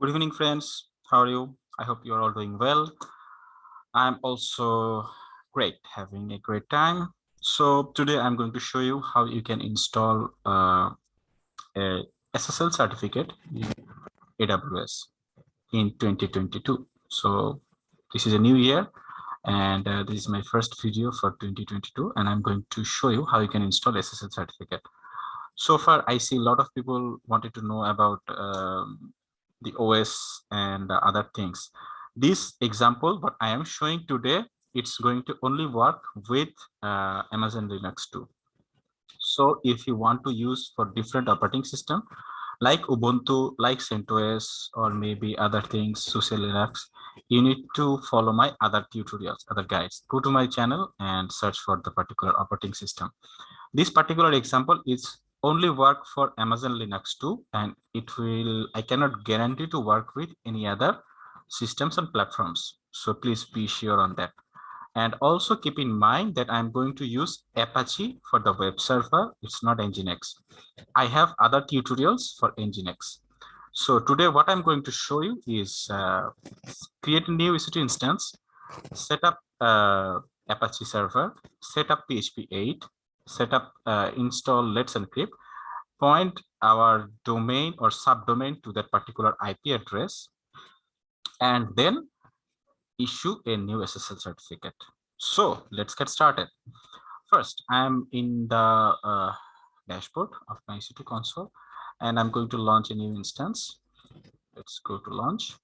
Good evening, friends. How are you? I hope you're all doing well. I'm also great, having a great time. So today I'm going to show you how you can install uh, a SSL certificate in AWS in 2022. So this is a new year and uh, this is my first video for 2022 and I'm going to show you how you can install SSL certificate. So far, I see a lot of people wanted to know about um, the OS and other things. This example, what I am showing today, it's going to only work with uh, Amazon Linux 2. So if you want to use for different operating system, like Ubuntu, like CentOS, or maybe other things, SUSE Linux, you need to follow my other tutorials, other guides. Go to my channel and search for the particular operating system. This particular example is only work for Amazon Linux 2 and it will, I cannot guarantee to work with any other systems and platforms. So please be sure on that. And also keep in mind that I'm going to use Apache for the web server. It's not Nginx. I have other tutorials for Nginx. So today what I'm going to show you is uh, create a new EC2 instance, set up uh, Apache server, set up PHP 8, set up uh, install let's encrypt point our domain or subdomain to that particular ip address and then issue a new ssl certificate. So let's get started. First i'm in the uh, dashboard of my ec2 console and i'm going to launch a new instance. Let's go to launch.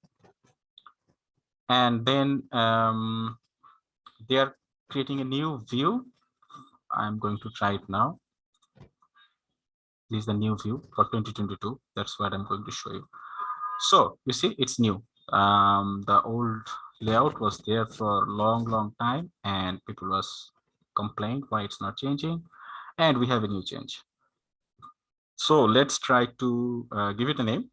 And then um, they are creating a new view I'm going to try it now. This is the new view for 2022. That's what I'm going to show you. So you see, it's new. Um, the old layout was there for a long, long time, and people was complained why it's not changing, and we have a new change. So let's try to uh, give it a name.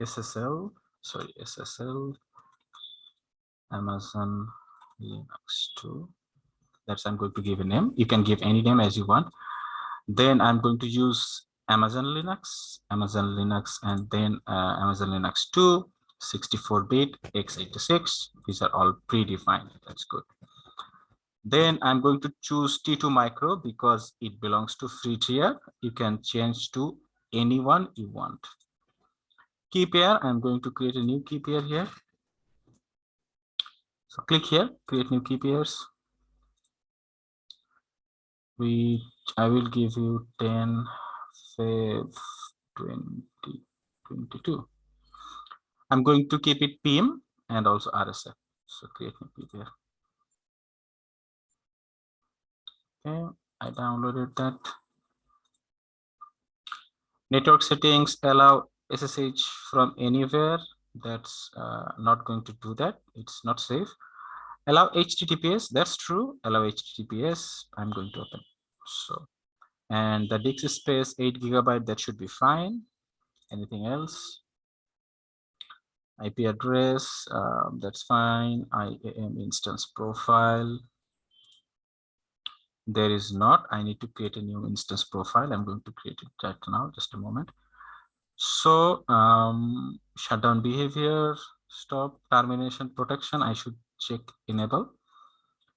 SSL, sorry, SSL Amazon Linux 2 that's I'm going to give a name. You can give any name as you want. Then I'm going to use Amazon Linux, Amazon Linux, and then uh, Amazon Linux 2, 64-bit, x86. These are all predefined. That's good. Then I'm going to choose T2 Micro because it belongs to free tier. You can change to anyone you want. Key pair, I'm going to create a new key pair here. So click here, create new key pairs we i will give you 10 5 20 22 i'm going to keep it pm and also rsf so create me there okay i downloaded that. Network settings allow ssh from anywhere. That's uh, not going to do that. It's not safe allow https that's true. Allow https i'm going to open. So and the disk space 8 gigabyte that should be fine. Anything else? Ip address um, that's fine. Iam instance profile. There is not. I need to create a new instance profile. I'm going to create it right now. Just a moment. So um shutdown behavior stop termination protection. I should check enable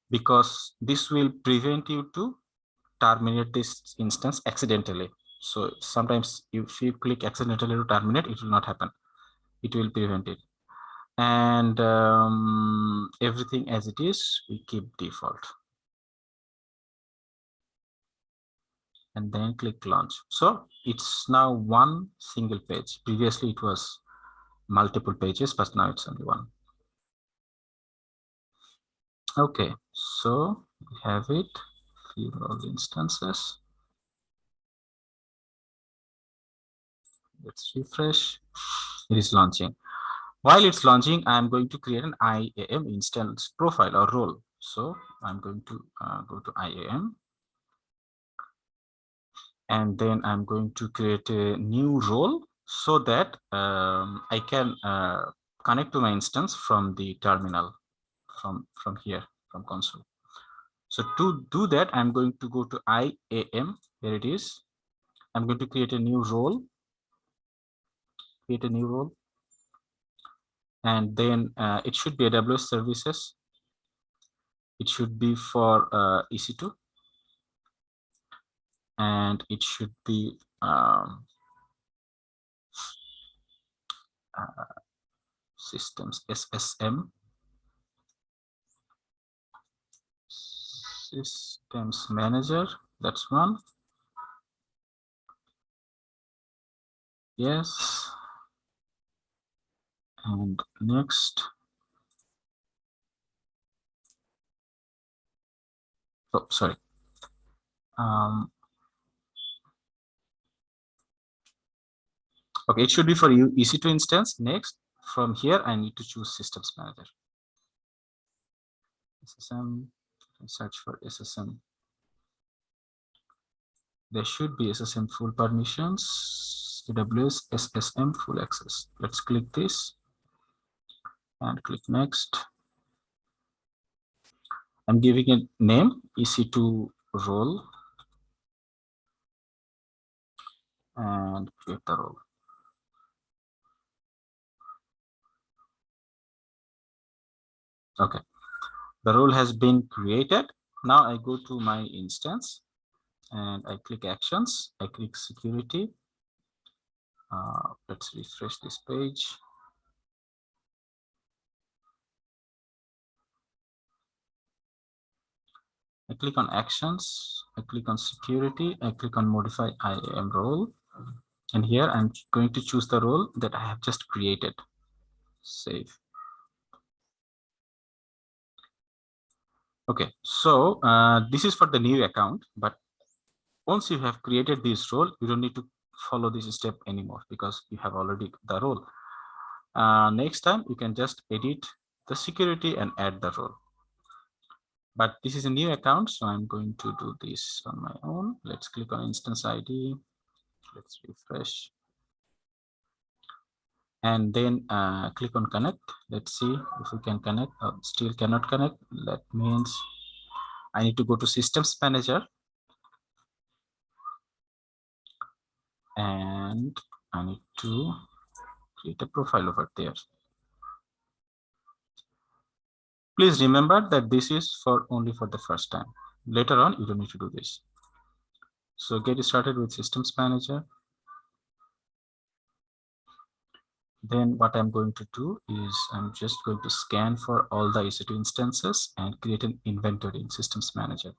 because this will prevent you to terminate this instance accidentally. So sometimes if you click accidentally to terminate, it will not happen. It will prevent it. And um, everything as it is, we keep default. And then click launch. So it's now one single page. Previously it was multiple pages, but now it's only one. Okay, so we have it, few all instances. Let's refresh. It is launching. While it's launching, I'm going to create an IAM instance profile or role. So I'm going to uh, go to IAM. And then I'm going to create a new role so that um, I can uh, connect to my instance from the terminal from from here from console so to do that i'm going to go to iam here it is i'm going to create a new role create a new role. And then uh, it should be AWS services. It should be for uh, EC2. And it should be um, uh, systems SSM systems manager that's one. Yes. And next. Oh sorry. Um okay it should be for you ec2 instance. Next from here i need to choose systems manager. Ssm search for ssm there should be SSM full permissions, AWS SSM full access. Let's click this and click next. I'm giving it name EC2 role and create the role. Okay, the role has been created. Now I go to my instance and I click actions, I click security. Uh, let's refresh this page. I click on actions, I click on security, I click on modify IAM role. And here I'm going to choose the role that I have just created. Save. Okay, so uh, this is for the new account, but once you have created this role, you don't need to follow this step anymore because you have already the role. Uh, next time, you can just edit the security and add the role. But this is a new account, so I'm going to do this on my own. Let's click on instance ID. Let's refresh. And then uh, click on connect. Let's see if we can connect. Oh, still cannot connect. That means I need to go to systems manager and I need to create a profile over there. Please remember that this is for only for the first time. Later on, you don't need to do this. So get started with systems manager. Then what I'm going to do is I'm just going to scan for all the EC2 instances and create an inventory in systems manager.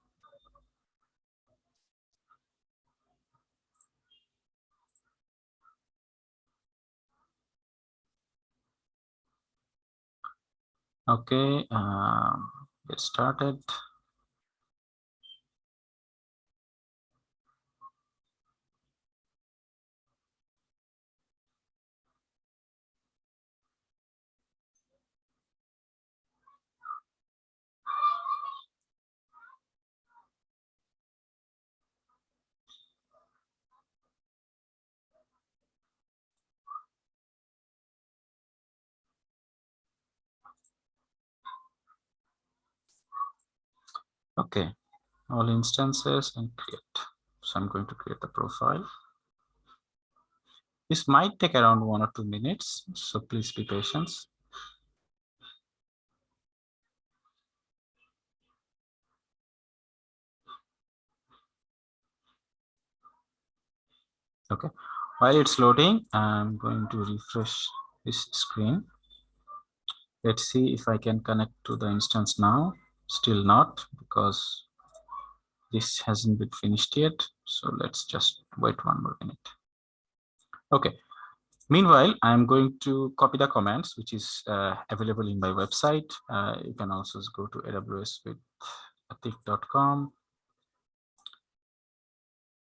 Okay, um, get started. Okay, all instances and create. So I'm going to create the profile. This might take around one or two minutes, so please be patient. Okay, while it's loading, I'm going to refresh this screen. Let's see if I can connect to the instance now still not because this hasn't been finished yet. So let's just wait one more minute. Okay. Meanwhile i'm going to copy the commands which is uh, available in my website. Uh, you can also go to aws with atiq.com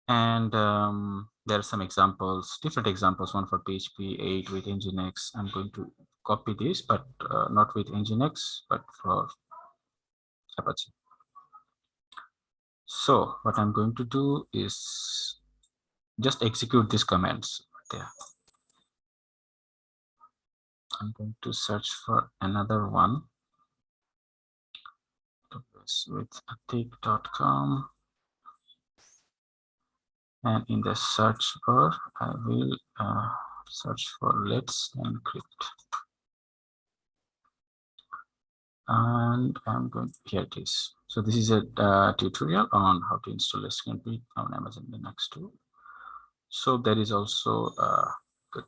and um, there are some examples different examples one for php 8 with nginx. I'm going to copy this but uh, not with nginx but for Apache. So what I'm going to do is just execute these commands there. I'm going to search for another one with atiq.com and in the search bar I will uh, search for let's encrypt and i'm going here it is. So this is a uh, tutorial on how to install let's on amazon linux 2 so there is also uh, good.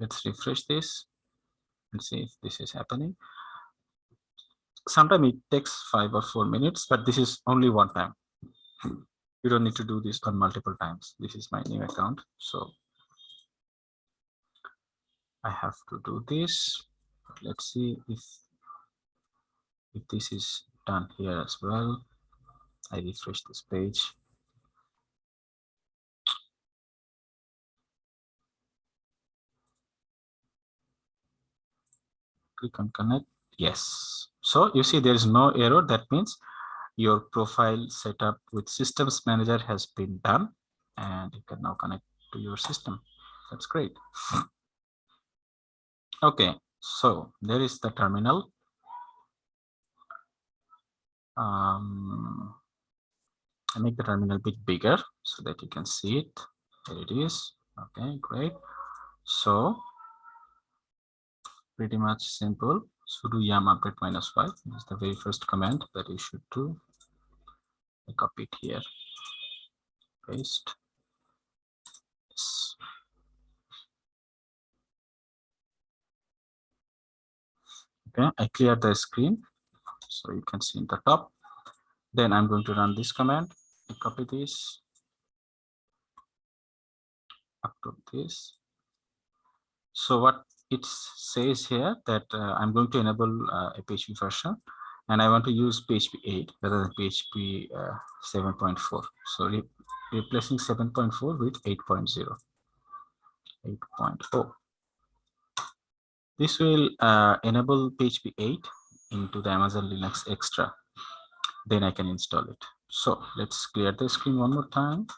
Let's refresh this and see if this is happening. Sometimes it takes five or four minutes but this is only one time. You don't need to do this on multiple times. This is my new account. So i have to do this. Let's see if if this is done here as well. I refresh this page. Click on connect. Yes. So you see there is no error. That means your profile setup with systems manager has been done and you can now connect to your system. That's great okay so there is the terminal. Um, I make the terminal a bit bigger so that you can see it. There it is. Okay great. So pretty much simple. Sudo yum update minus y is the very first command that you should do. I copy it here. Paste yes. Okay i clear the screen so you can see in the top then i'm going to run this command I copy this up to this so what it says here that uh, I'm going to enable uh, a PHP version and I want to use PHP 8 rather than PHP uh, 7.4. So re replacing 7.4 with 8.0. 8.0. This will uh, enable PHP 8 into the Amazon Linux Extra. Then I can install it. So let's clear the screen one more time.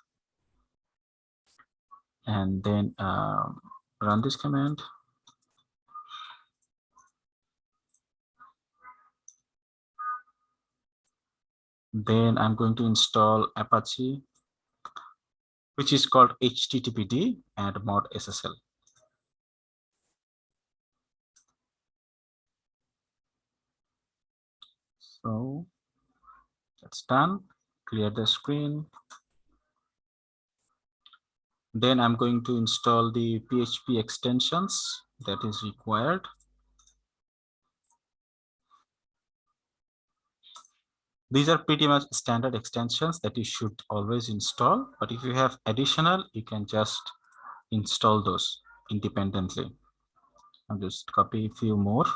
And then um, run this command. Then I'm going to install Apache, which is called HTTPD and mod SSL. So that's done. Clear the screen. Then I'm going to install the PHP extensions that is required. These are pretty much standard extensions that you should always install. But if you have additional, you can just install those independently. I'll just copy a few more.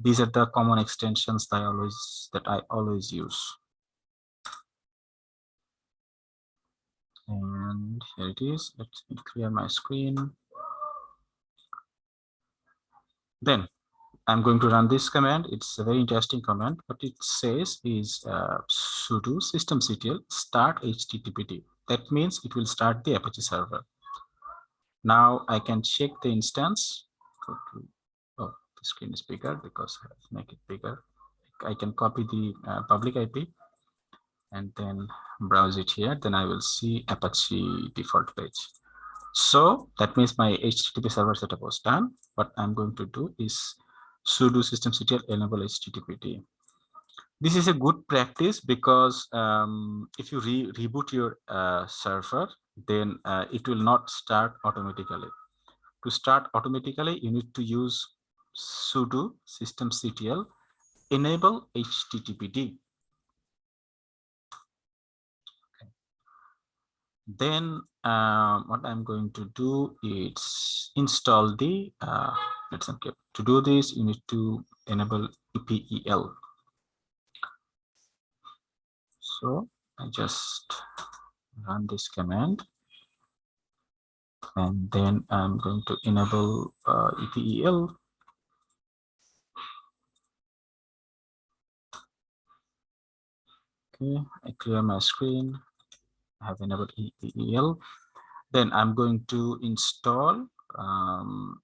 These are the common extensions that I always that I always use. And here it is. Let me clear my screen. Then I'm going to run this command. It's a very interesting command. What it says is uh, sudo systemctl start httpd. That means it will start the Apache server. Now I can check the instance. Go to, the screen is bigger because I have to make it bigger. I can copy the uh, public IP and then browse it here. Then I will see Apache default page. So that means my HTTP server setup was done. What I'm going to do is sudo systemctl enable httpd this is a good practice because um, if you re reboot your uh, server then uh, it will not start automatically to start automatically you need to use sudo systemctl enable httpd. Then uh, what i'm going to do is install the uh, let's okay to do this you need to enable epel so i just run this command. And then i'm going to enable uh, epel okay i clear my screen i have enabled epel then i'm going to install um,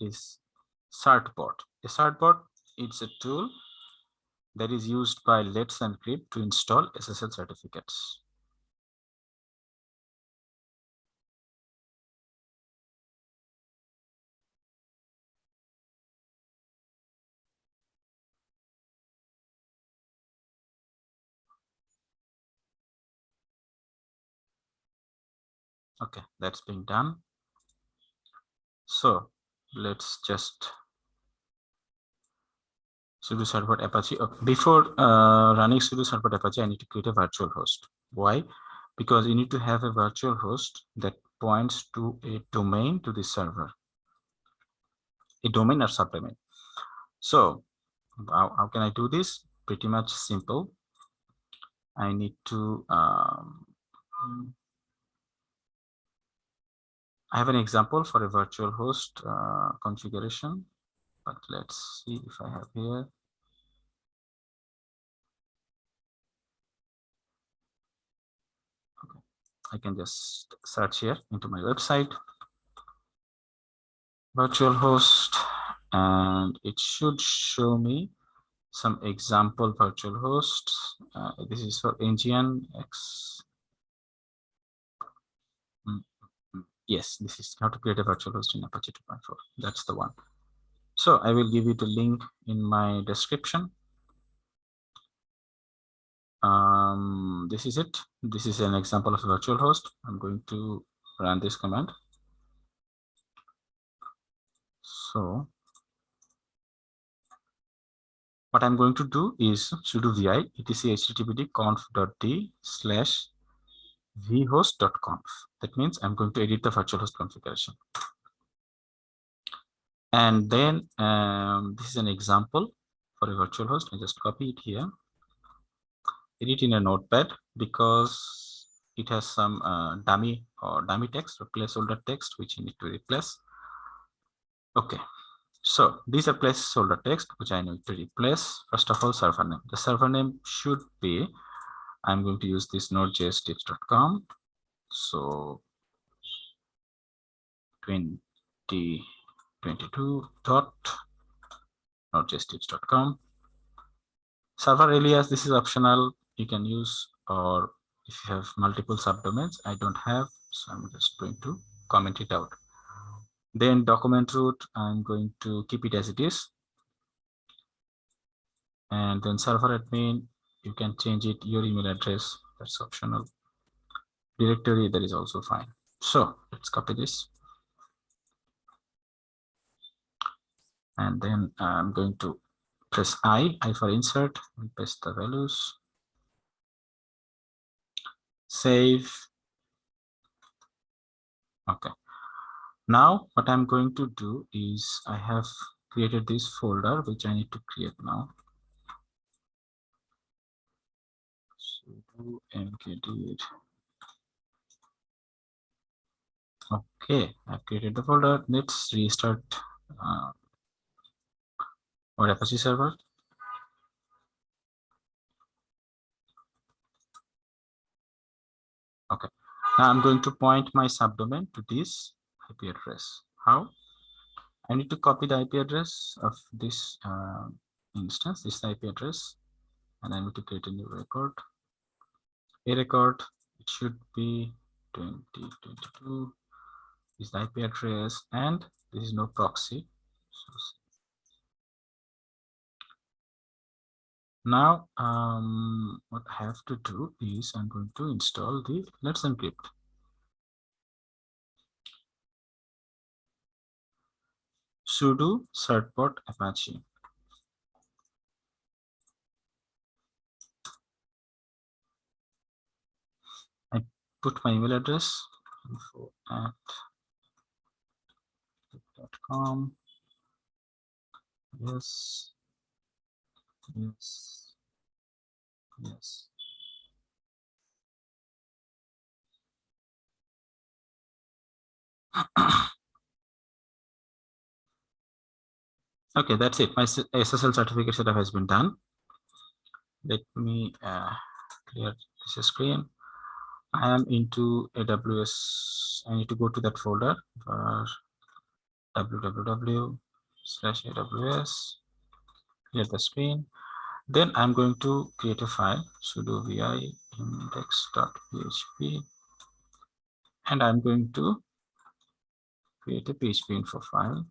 is certbot. A certbot it's a tool that is used by Let's Encrypt to install SSL certificates. Okay, that's being done. So let's just sudo certbot apache. Okay. before uh, running sudo certbot apache i need to create a virtual host. Why? Because you need to have a virtual host that points to a domain to the server. A domain or subdomain. So how, how can i do this? Pretty much simple. I need to um, I have an example for a virtual host uh, configuration, but let's see if I have here. Okay. I can just search here into my website, virtual host, and it should show me some example virtual hosts. Uh, this is for Nginx yes this is how to create a virtual host in apache 2.4 that's the one. So i will give you the link in my description. Um this is it. This is an example of a virtual host. I'm going to run this command. So what i'm going to do is sudo vi etc httpd conf.d slash vhost.conf. That means I'm going to edit the virtual host configuration. And then um, this is an example for a virtual host. I just copy it here. Edit in a notepad because it has some uh, dummy or dummy text or placeholder text which you need to replace. Okay, so these are placeholder text which I need to replace. First of all, server name. The server name should be I'm going to use this node.jstips.com. So 2022 dot node.jstips.com. Server alias, this is optional. You can use or if you have multiple subdomains, I don't have, so I'm just going to comment it out. Then document root, I'm going to keep it as it is. And then server admin, you can change it your email address that's optional. Directory that is also fine. So let's copy this. And then i'm going to press i i for insert and paste the values. Save. Okay. Now what i'm going to do is i have created this folder which i need to create now mkdir. Okay, I've created the folder. Let's restart uh, our Apache server. Okay, now I'm going to point my subdomain to this IP address. How? I need to copy the IP address of this uh, instance, this IP address, and I need to create a new record a record it should be 2022 is the IP address and this is no proxy. So now um, what I have to do is I'm going to install the Let's Encrypt. Sudo certbot apache put my email address info at com. Yes. Yes. Yes. okay, that's it. My SSL certificate setup has been done. Let me uh, clear this screen. I am into AWS. I need to go to that folder for www slash AWS. Clear the screen. Then I'm going to create a file sudo vi index.php and I'm going to create a PHP info file.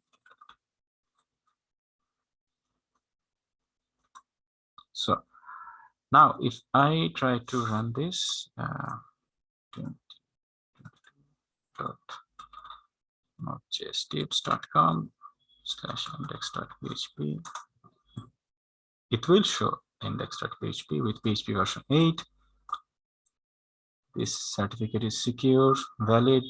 So now if I try to run this, uh, node.jstips.com slash index.php. It will show index.php with PHP version 8. This certificate is secure, valid.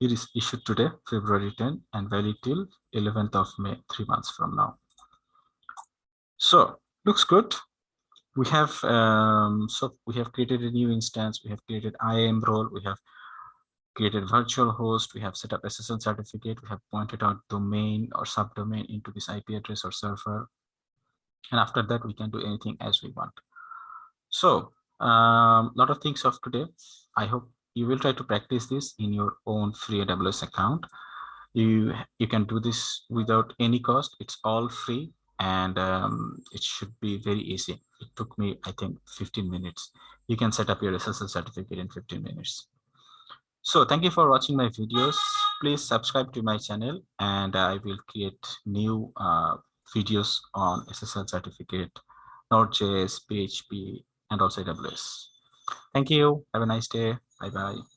It is issued today, February 10, and valid till 11th of May, three months from now. So looks good. We have um, so we have created a new instance. We have created IAM role. We have created virtual host, we have set up SSL certificate, we have pointed out domain or subdomain into this IP address or server. And after that, we can do anything as we want. So a um, lot of things of today. I hope you will try to practice this in your own free AWS account. You, you can do this without any cost. It's all free and um, it should be very easy. It took me, I think, 15 minutes. You can set up your SSL certificate in 15 minutes. So thank you for watching my videos. Please subscribe to my channel and I will create new uh, videos on SSL certificate, Node.js, PHP, and also AWS. Thank you. Have a nice day. Bye-bye.